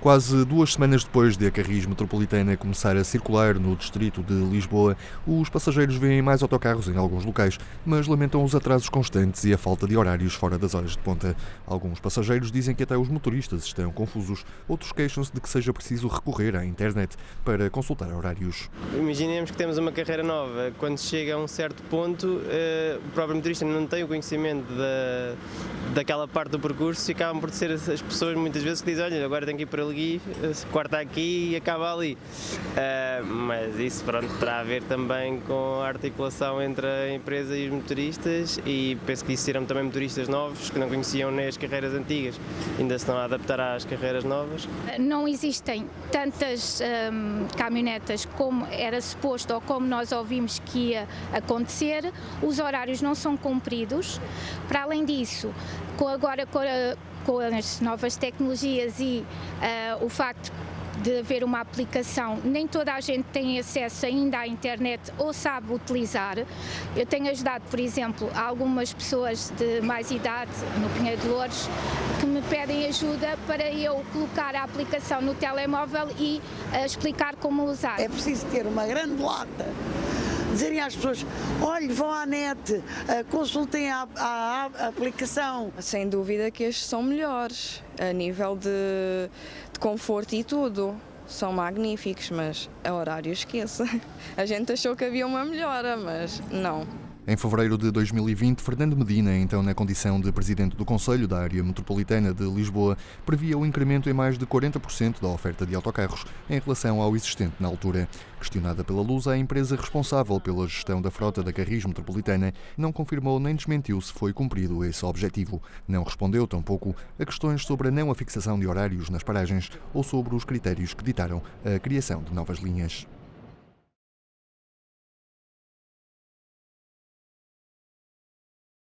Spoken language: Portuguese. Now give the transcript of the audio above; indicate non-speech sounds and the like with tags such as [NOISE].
Quase duas semanas depois de a Carris Metropolitana começar a circular no distrito de Lisboa, os passageiros veem mais autocarros em alguns locais, mas lamentam os atrasos constantes e a falta de horários fora das horas de ponta. Alguns passageiros dizem que até os motoristas estão confusos, outros queixam-se de que seja preciso recorrer à internet para consultar horários. Imaginemos que temos uma carreira nova, quando chega a um certo ponto, eh, o próprio motorista não tem o conhecimento da, daquela parte do percurso e acabam por ser as pessoas muitas vezes que dizem, olha, agora tenho que ir para ali, corta aqui e acaba ali. Uh, mas isso pronto, terá a ver também com a articulação entre a empresa e os motoristas e penso que serão também motoristas novos que não conheciam nem as carreiras antigas, ainda se estão a adaptar às carreiras novas. Não existem tantas um, caminhonetas como era suposto ou como nós ouvimos que ia acontecer, os horários não são cumpridos, para além disso, agora com, a, com as novas tecnologias e uh, o facto de haver uma aplicação, nem toda a gente tem acesso ainda à internet ou sabe utilizar. Eu tenho ajudado, por exemplo, algumas pessoas de mais idade no Pinheiro de Louros que me pedem ajuda para eu colocar a aplicação no telemóvel e uh, explicar como usar. É preciso ter uma grande lata dizerem às pessoas, olhe, vão à net, eh, consultem a, a, a, aplicação. Sem dúvida que estes são melhores, a nível de, de conforto e tudo. São magníficos, mas a horário esqueça. [LAUGHS] A gente achou que havia uma melhora, mas não. Em fevereiro de 2020, Fernando Medina, então na condição de presidente do Conselho da Área Metropolitana de Lisboa, previa o incremento em mais de 40% da oferta de autocarros em relação ao existente na altura. Questionada pela Luz, a empresa responsável pela gestão da frota da Carris Metropolitana não confirmou nem desmentiu se foi cumprido esse objetivo. Não respondeu, tampouco, a questões sobre a não afixação de horários nas paragens ou sobre os critérios que ditaram a criação de novas linhas.